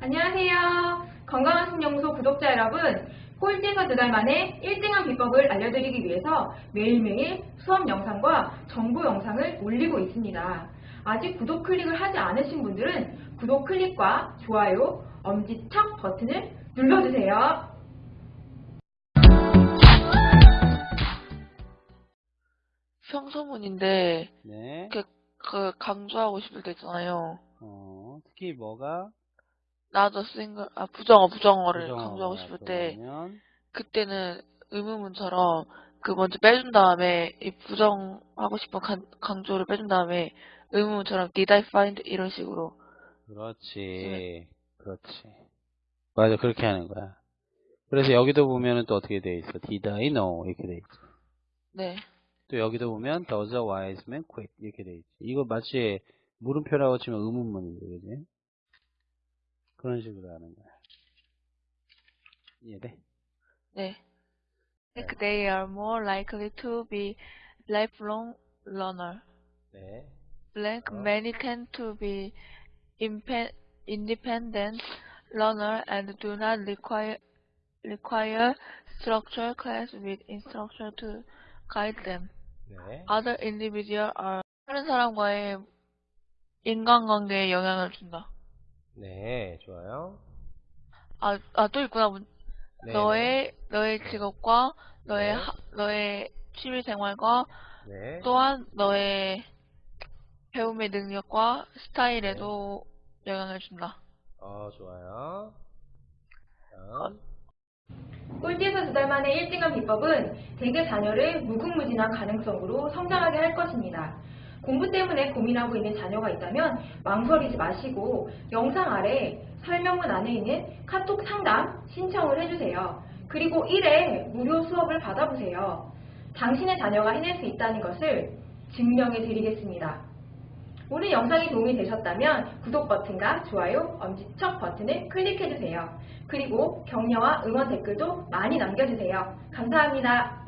안녕하세요. 건강한 신영소 구독자 여러분, 꼴찌에서 두 달 만에 1등한 비법을 알려드리기 위해서 매일매일 수업 영상과 정보 영상을 올리고 있습니다. 아직 구독 클릭을 하지 않으신 분들은 구독 클릭과 좋아요, 엄지척 버튼을 눌러주세요. 평소문인데 네. 그, 그 강조하고 싶을 때 있잖아요. 어, 특히 뭐가 나도 싱글 아 부정어 부정어를 강조하고 싶을 때 들어가면 그때는 의문문처럼 그 먼저 빼준 다음에 이 부정하고 싶은 강, 강조를 빼준 다음에 의문문처럼 did I find 이런 식으로 그렇지. 그렇지. 맞아. 그렇게 하는 거야. 그래서 여기도 보면은 또 어떻게 돼 있어? Did I know? 이렇게 돼 있어. 네또 여기도 보면 does a wise man quit? 이렇게 돼 있지. 이거 마치 물음표라고 치면 의문문이죠. 그지? 그런 식으로 하는 거야. 이해돼? 네. Like they are more likely to be lifelong learner. 네. Blank 어. many tend to be impe- independent learner and do not require require structured class with instruction to guide them. 네. Other individuals are 다른 사람과의 인간관계에 영향을 준다. 네. 좋아요. 아, 아, 또 있구나. 문- 네. 너의, 너의 직업과, 너의, 네. 하- 너의 취미 생활과, 네. 또한 너의 배움의 능력과 스타일에도 영향을 준다. 어, 좋아요. 어. 다음. 꼴찌에서 두달 만에 1등한 비법은 대개 자녀를 무궁무진한 가능성으로 성장하게 할 것입니다. 공부 때문에 고민하고 있는 자녀가 있다면 망설이지 마시고 영상 아래 설명문 안에 있는 카톡 상담 신청을 해주세요. 그리고 1회 무료 수업을 받아보세요. 당신의 자녀가 해낼 수 있다는 것을 증명해 드리겠습니다. 오늘 영상이 도움이 되셨다면 구독 버튼과 좋아요, 엄지척 버튼을 클릭해주세요. 그리고 격려와 응원 댓글도 많이 남겨주세요. 감사합니다.